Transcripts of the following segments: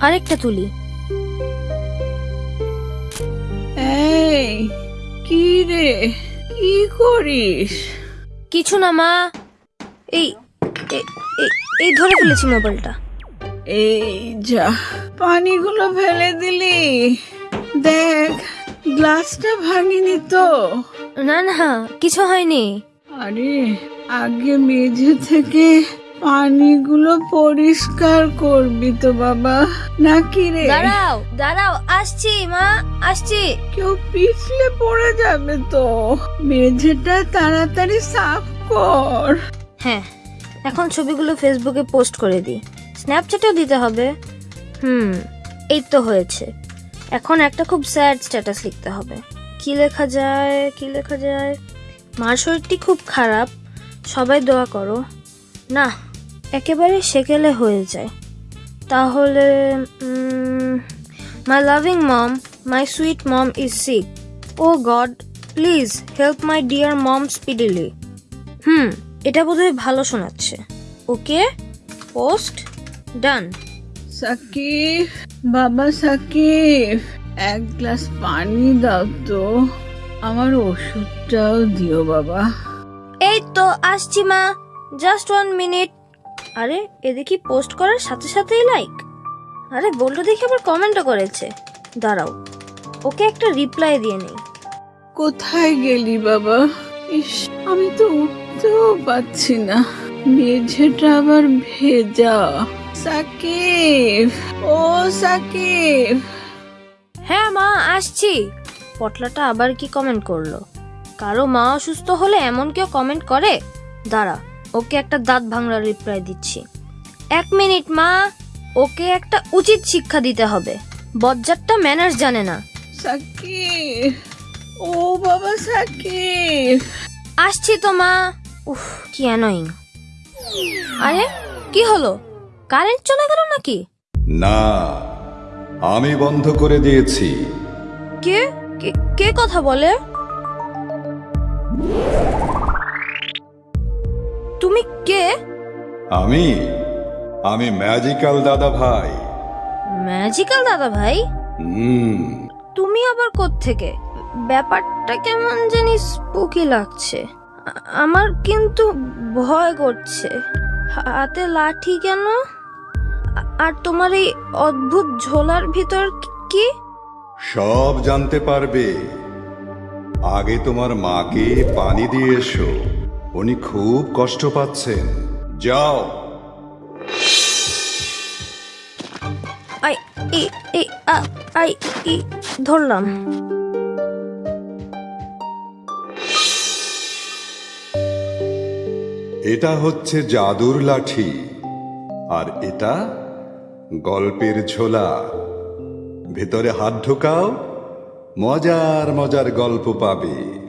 আরেকটা তুলি। এই কি রে? কি করিস? কিছু না মা। এই এ- এ- এই ধরে ফেলেছি মোবাইলটা। এই যা পানিগুলো ফেলে দিলি। দেখ গ্লাসটা ভাঙিনি তো। না না কিছু হয়নি। আরে আগে মেঝে থেকে পানিগুলো পরিষ্কার করবি তো বাবা। নাকি রে? দাঁড়াও দাঁড়াও আসছি মা আসছি। কেউ পিছলে পড়ে যাবে তো। মেঝেটা তাড়াতাড়ি সাফ কর। হ্যাঁ এখন ছবিগুলো ফেসবুকে পোস্ট করে দিই। স্ন্যাপচ্যাটেও দিতে হবে। হুম এই তো হয়েছে। এখন একটা খুব স্যাড স্ট্যাটাস লিখতে হবে। কি লেখা যায় কি লেখা যায়? মার শরীরটি খুব খারাপ। সবাই দোয়া করো। না একেবারে সেকেলে হয়ে যায়। তাহলে my loving mom my sweet mom is sick oh god please help my dear mom speedily hmm এটা বোধহয় ভালো শোনাচ্ছে। ওকে পোস্ট ডান সাকিব বাবা সাকিব এক গ্লাস পানি দাও তো। আমার ওষুধটাও দিও বাবা। এই তো আসছি মা। জাস্ট ওয়ান মিনিট আরে এ দেখি পোস্ট করার সাথে সাথেই লাইক আরে বলটো দেখি আবার কমেন্টও করেছে। দাঁড়াও ওকে একটা রিপ্লাই দিয়ে নেই। কোথায় গেলি বাবা? ইস আমি তো উঠতেও পাচ্ছি না। মেঝেটা আবার ভেজা। সাকিব ও সাকিব। হ্যাঁ মা আসছি। পটলাটা আবার কি কমেন্ট করল? কারও মা অসুস্থ হলে এমন কেউ কমেন্ট করে? দাঁড়া ওকে একটা দাঁত ভাঙড়ার রিপ্লাই দিচ্ছি। এক মিনিট মা। ওকে একটা উচিত শিক্ষা দিতে হবে। বজ্জারটা ম্যানার্স জানে না। সাকিব ও বাবা সাকিব। আসছি তো মা। উফ কি অ্যানোয়িং আরে কি হলো? কারেন্ট চলে গেল নাকি? না আমি বন্ধ করে দিয়েছি। কে? কে- কে কথা বলে? তুমি কে? আমি? আমি ম্যাজিক্যাল দাদা ভাই। ম্যাজিক্যাল দাদা ভাই? হুম। তুমি আবার থেকে ব্যাপারটা কেমন জানি স্পুকি লাগছে। আমার কিন্তু ভয় করছে। হাতে লাঠি কেন? আর তোমার এই অদ্ভুত ঝোলার ভিতর কি- কি? সব জানতে পারবে। আগে তোমার মাকে পানি দিয়ে এসো। উনি খুব কষ্ট পাচ্ছেন। যাও। I E E a I E ধরলাম। এটা হচ্ছে জাদুর লাঠি আর এটা গল্পের ঝোলা। ভেতরে হাত ঢোকাও মজার মজার গল্প পাবে।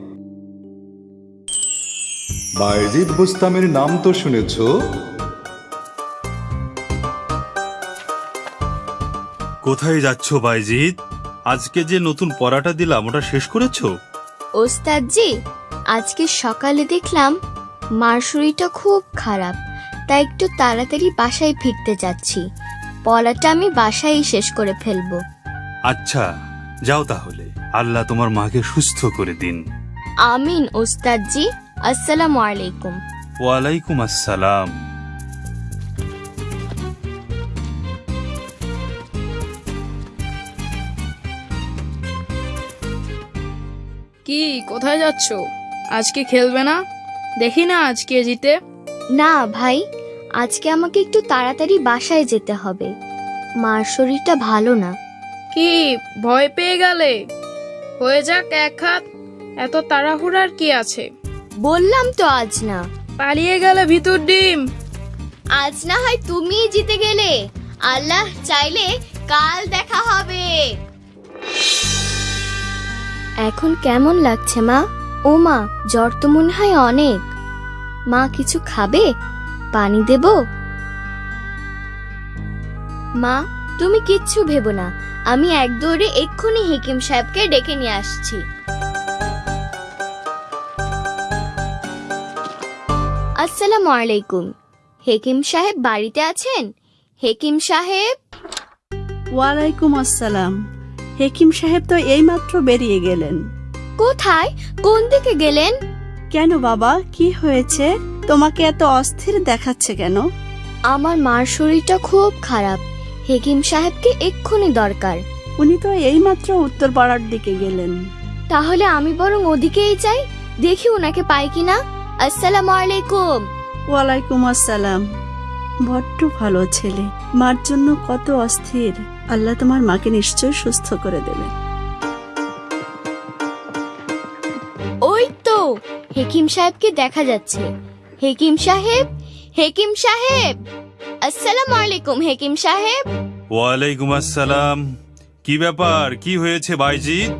বাইজিদ বুস্তামের নাম তো শুনেছ? কোথায় যাচ্ছ বাইজিৎ আজকে যে নতুন পড়াটা দিলাম ওটা শেষ করেছ? ওস্তাদজি আজকে সকালে দেখলাম মার শরীরটা খুব খারাপ তাই একটু তাড়াতাড়ি বাসায় ফিরতে যাচ্ছি। পড়াটা আমি বাসায় শেষ করে ফেলব। আচ্ছা যাও তাহলে। আল্লাহ তোমার মাকে সুস্থ করে দিন। আমিন ওস্তাদজি। আসসালামু আলাইকুম। ওয়ালাইকুম আসসালাম। কি কোথায় যাচ্ছ? আজকে খেলবে না? দেখি না আজকে জিতে। না ভাই আজকে আমাকে একটু তাড়াতাড়ি বাসায় যেতে হবে। মার শরীরটা ভালো না। কি ভয় পেয়ে গেলে? হয়ে যাক এক হাত এত তাড়াহুড়ার কি আছে? বললাম তো আজ না। পালিয়ে গেলে ভিতর ডিম। আজ না হয় তুমিই জিতে গেলে। আল্লাহ চাইলে কাল দেখা হবে। এখন কেমন লাগছে মা? ও মা জ্বর তো মনে হয় অনেক। মা কিছু খাবে? পানি দেব? মা তুমি কিচ্ছু ভেবো না। আমি এক দৌড়ে এক্ষুনি হেকিম সাহেবকে ডেকে নিয়ে আসছি। আসসালামু আলাইকুম। হেকিম সাহেব বাড়িতে আছেন? হেকিম সাহেব? ওয়ালাইকুম আসসালাম। হেকিম সাহেব তো এইমাত্র বেরিয়ে গেলেন। কোথায়? কোন দিকে গেলেন? কেন বাবা? কি হয়েছে? তোমাকে এত অস্থির দেখাচ্ছে কেন? আমার মার শরীরটা খুব খারাপ। হেকিম সাহেবকে এক্ষুনি দরকার। উনি তো এইমাত্র উত্তরপাড়ার দিকে গেলেন। তাহলে আমি বরং ওদিকেই যাই দেখি ওনাকে পাই কিনা। আসসালামু আলাইকুম। ওয়ালাইকুম আসসালাম। বড্ড ভালো ছেলে। মার জন্য কত অস্থির। আল্লাহ তোমার মাকে নিশ্চয় সুস্থ করে দেবে। ওই তো হেকিম সাহেবকে দেখা যাচ্ছে। হেকিম সাহেব হেকিম সাহেব। আসসালামু আলাইকুম হেকিম সাহেব। ওয়ালাইকুম আসসালাম। কি ব্যাপার? কি হয়েছে বাইজিৎ?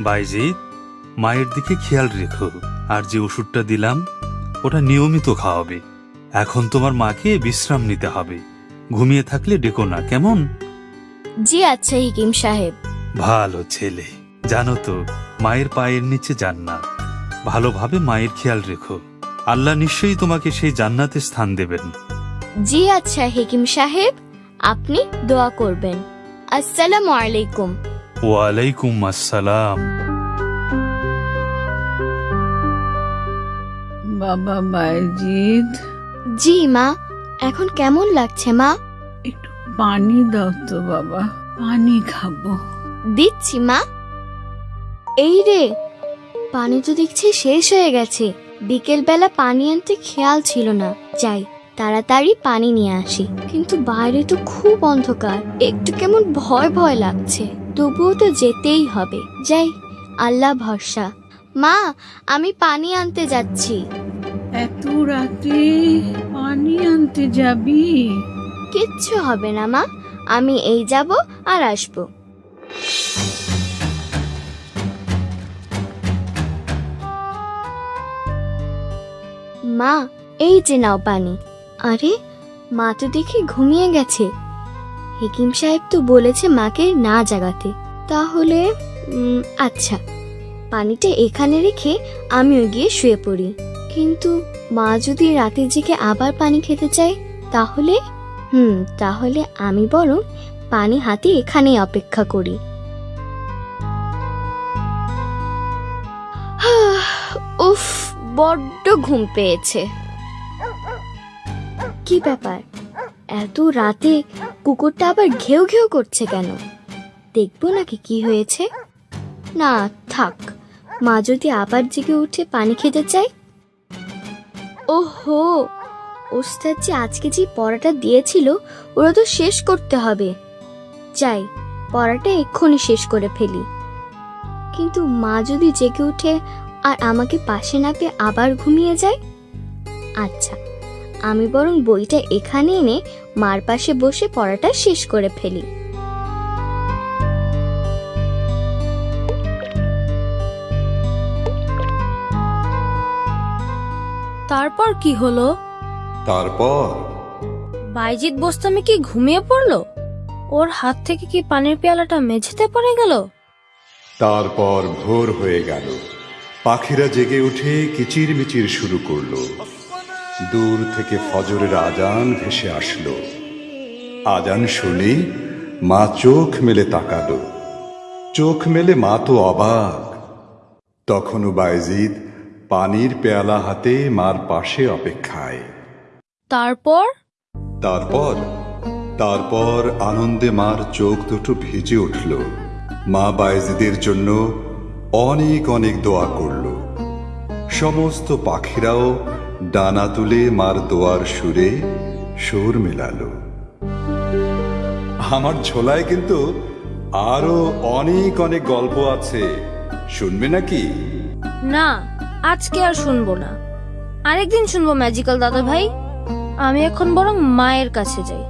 বাইজিৎ? মায়ের দিকে খেয়াল রেখো আর যে ওষুধটা দিলাম ওটা নিয়মিত খাওয়াবে। এখন তোমার মাকে বিশ্রাম নিতে হবে। ঘুমিয়ে থাকলে ডেকো না কেমন? জি আচ্ছা হেকিম সাহেব। ভালো ছেলে। জানো তো মায়ের পায়ের নিচে জান্নাত। ভালোভাবে মায়ের খেয়াল রেখো। আল্লাহ নিশ্চয়ই তোমাকে সেই জান্নাতে স্থান দেবেন। জি আচ্ছা হেকিম সাহেব আপনি দোয়া করবেন। আসসালামু আলাইকুম। ওয়ালাইকুম আসসালাম। বাবা বাইজিৎ জি মা। এখন কেমন লাগছে মা? একটু পানি দাও তো বাবা। পানি খাব। দিচ্ছি মা। এই রে পানি তো দেখছি শেষ হয়ে গেছে। বিকেল বেলা পানি আনতে খেয়াল ছিল না। যাই তাড়াতাড়ি পানি নিয়ে আসি। কিন্তু বাইরে তো খুব অন্ধকার। একটু কেমন ভয় ভয় লাগছে। তবুও তো যেতেই হবে। যাই আল্লাহ ভরসা। মা আমি পানি আনতে যাচ্ছি। এত রাতে পানি আনতে যাবি? কিচ্ছু হবে না, মা। আমি এই যাব আর আসব। মা, এই যে নাও পানি। আরে, মা তো দেখি ঘুমিয়ে গেছে। হেকিম সাহেব তো বলেছে মাকে না জাগাতে। তাহলে আচ্ছা। পানিটা এখানে রেখে আমিও গিয়ে শুয়ে পড়ি। কিন্তু মা যদি রাতে জেগে আবার পানি খেতে চায় তাহলে? হুম তাহলে আমি বরং পানি হাতে এখানেই অপেক্ষা করি। উফ বড্ড ঘুম পেয়েছে। কি ব্যাপার? এত রাতে কুকুরটা আবার ঘেউ ঘেউ করছে কেন? দেখব নাকি কি হয়েছে? না থাক। মা যদি আবার জেগে উঠে পানি খেতে চায় ওহো ওস্তাদ যে আজকে যে পড়াটা দিয়েছিল, ওরা তো শেষ করতে হবে। যাই, পড়াটা এক্ষুনি শেষ করে ফেলি। কিন্তু মা যদি জেগে উঠে আর আমাকে পাশে না পেয়ে আবার ঘুমিয়ে যায়? আচ্ছা আমি বরং বইটা এখানে এনে মার পাশে বসে পড়াটা শেষ করে ফেলি। তারপর কি হলো? তারপর? বাইজিৎ বোস্তামি কি ঘুমিয়ে পড়ল? ওর হাত থেকে কি পানির পেয়ালাটা মেঝেতে পড়ে গেল? তারপর ভোর হয়ে গেল। পাখিরা জেগে উঠে কিচির মিচির শুরু করল। দূর থেকে ফজরের আজান ভেসে আসলো। আজান শুনে মা চোখ মেলে তাকালো। চোখ মেলে মা তো অবাক। তখনও বাইজিদ পানির পেয়ালা হাতে মার পাশে অপেক্ষায়। তারপর? তারপর? তারপর আনন্দে মার চোখ দুটো ভিজে উঠল। মা বায়েজিদের জন্য অনেক অনেক দোয়া করল। সমস্ত পাখিরাও ডানা তুলে মার দোয়ার সুরে সুর মেলালো। আমার ঝোলায় কিন্তু আরও অনেক অনেক গল্প আছে। শুনবে নাকি? না। আজকে আর শুনব না। আরেকদিন শুনব ম্যাজিক্যাল দাদা ভাই আমি এখন বরং মায়ের কাছে যাই।